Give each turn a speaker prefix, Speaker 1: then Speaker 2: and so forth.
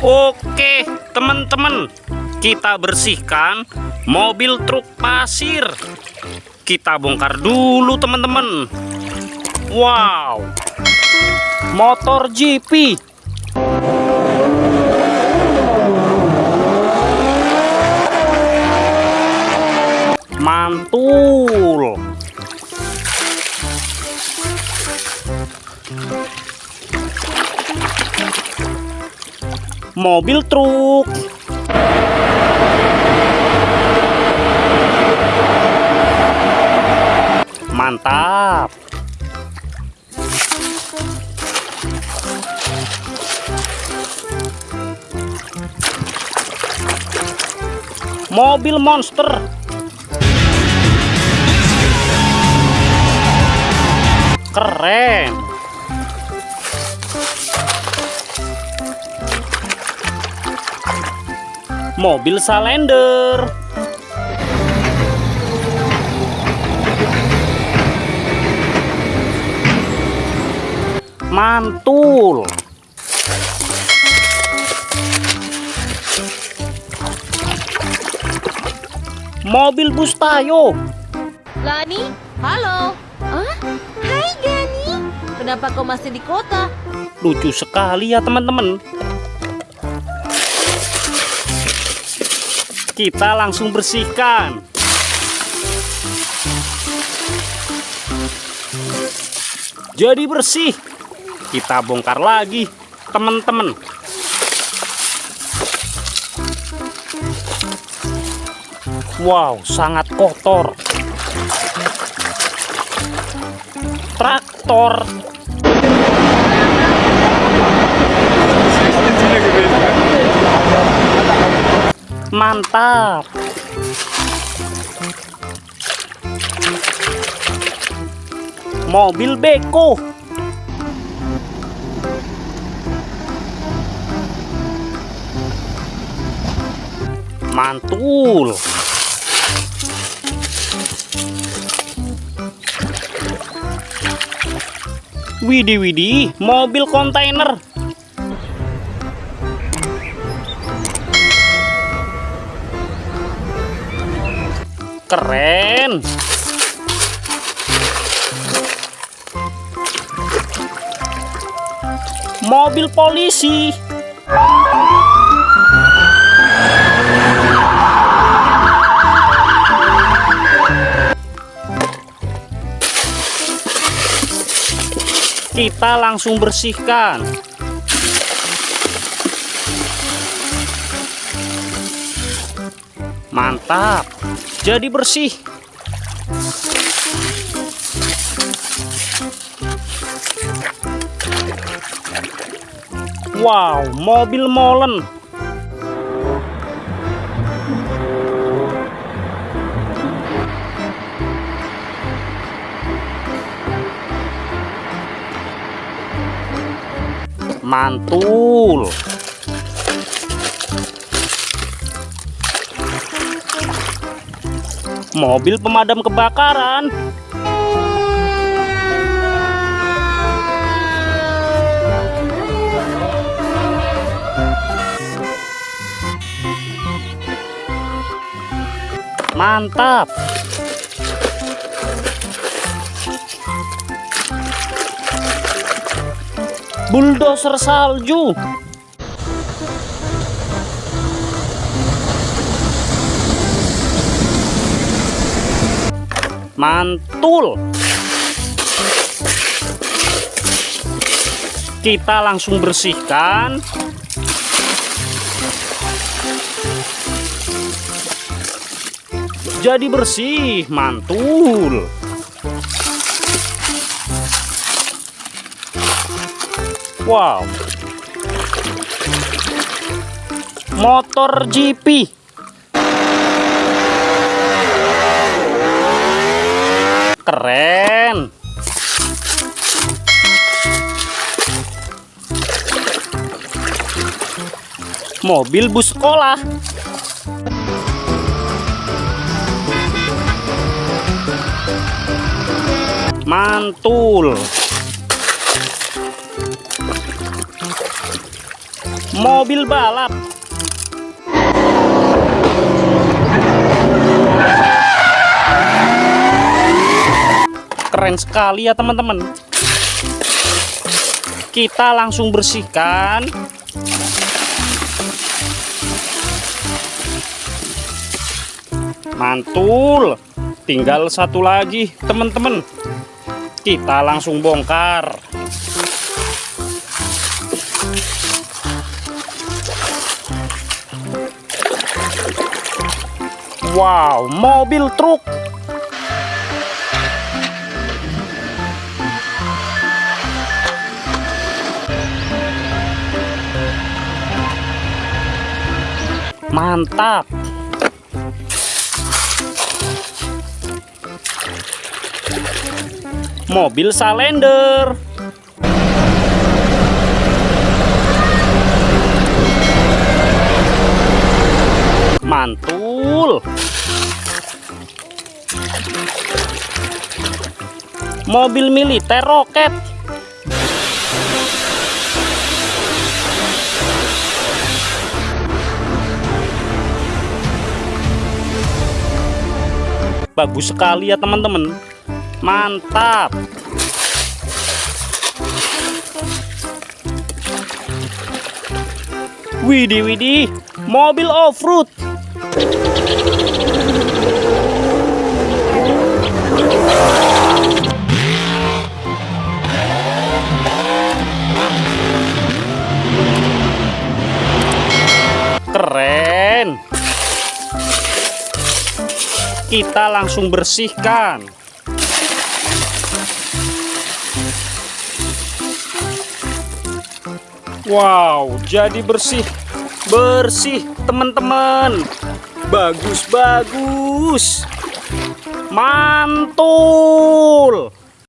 Speaker 1: Oke, teman-teman, kita bersihkan mobil truk pasir. Kita bongkar dulu, teman-teman. Wow, motor GP. Mantul. Mobil truk. Mantap. Mobil monster. Keren. Mobil Salender. Mantul. Mobil bus tayo.
Speaker 2: Lani, halo. Ah, hai Gani. Kenapa kau masih di kota?
Speaker 1: Lucu sekali ya teman-teman. Kita langsung bersihkan. Jadi bersih. Kita bongkar lagi, teman-teman. Wow, sangat kotor. Traktor Mantap. Mobil beko. Mantul. Widih widih, mobil kontainer. Keren. Mobil polisi. Kita langsung bersihkan. Mantap. Jadi bersih. Wow, mobil molen. Mantul. Mobil pemadam kebakaran. Mantap. Bulldozer salju. Mantul. Kita langsung bersihkan. Jadi bersih, mantul. Wow. Motor GP. Keren. Mobil bus sekolah. Mantul. mobil balap. Keren sekali ya teman-teman. Kita langsung bersihkan. Mantul. Tinggal satu lagi, teman-teman. Kita langsung bongkar. Wow, mobil truk. Mantap. Mobil Salender. Mantul. Mobil militer roket. Bagus sekali ya teman-teman. Mantap. Widih widih, mobil off-road. Kita langsung bersihkan. Wow, jadi bersih. Bersih, teman-teman. Bagus, bagus. Mantul.